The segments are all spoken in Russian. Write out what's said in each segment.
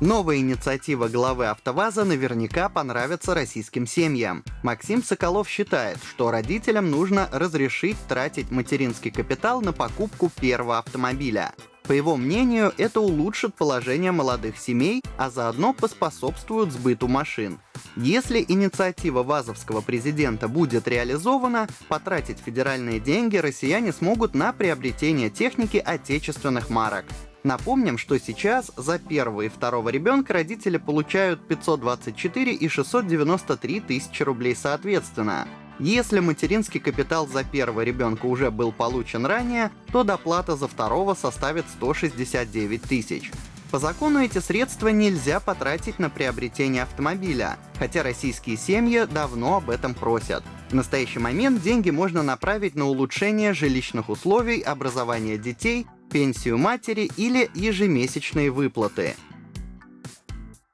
Новая инициатива главы АвтоВАЗа наверняка понравится российским семьям. Максим Соколов считает, что родителям нужно разрешить тратить материнский капитал на покупку первого автомобиля. По его мнению, это улучшит положение молодых семей, а заодно поспособствует сбыту машин. Если инициатива вазовского президента будет реализована, потратить федеральные деньги россияне смогут на приобретение техники отечественных марок. Напомним, что сейчас за первого и второго ребенка родители получают 524 и 693 тысячи рублей соответственно. Если материнский капитал за первого ребенка уже был получен ранее, то доплата за второго составит 169 тысяч. По закону эти средства нельзя потратить на приобретение автомобиля, хотя российские семьи давно об этом просят. В настоящий момент деньги можно направить на улучшение жилищных условий, образование детей, пенсию матери или ежемесячные выплаты.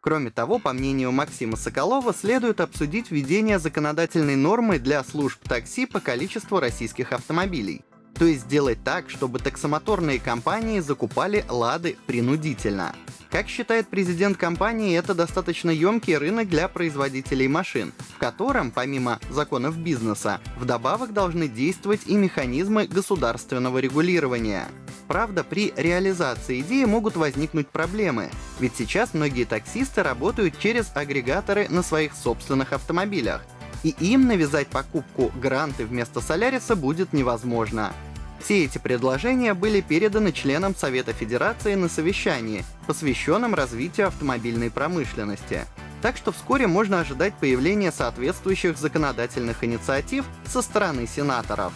Кроме того, по мнению Максима Соколова, следует обсудить введение законодательной нормы для служб такси по количеству российских автомобилей. То есть сделать так, чтобы таксомоторные компании закупали «Лады» принудительно. Как считает президент компании, это достаточно емкий рынок для производителей машин, в котором, помимо законов бизнеса, вдобавок должны действовать и механизмы государственного регулирования. Правда, при реализации идеи могут возникнуть проблемы, ведь сейчас многие таксисты работают через агрегаторы на своих собственных автомобилях, и им навязать покупку гранты вместо Соляриса будет невозможно. Все эти предложения были переданы членам Совета Федерации на совещании, посвященном развитию автомобильной промышленности. Так что вскоре можно ожидать появления соответствующих законодательных инициатив со стороны сенаторов.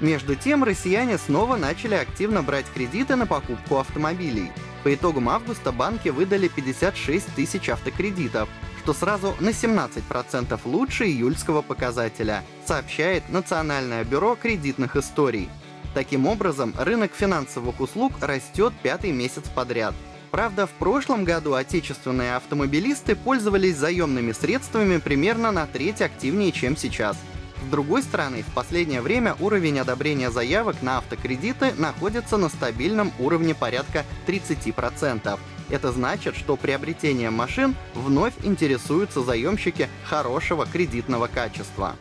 Между тем, россияне снова начали активно брать кредиты на покупку автомобилей. По итогам августа банки выдали 56 тысяч автокредитов, что сразу на 17% лучше июльского показателя, сообщает Национальное бюро кредитных историй. Таким образом, рынок финансовых услуг растет пятый месяц подряд. Правда, в прошлом году отечественные автомобилисты пользовались заемными средствами примерно на треть активнее, чем сейчас – с другой стороны, в последнее время уровень одобрения заявок на автокредиты находится на стабильном уровне порядка 30%. Это значит, что приобретением машин вновь интересуются заемщики хорошего кредитного качества.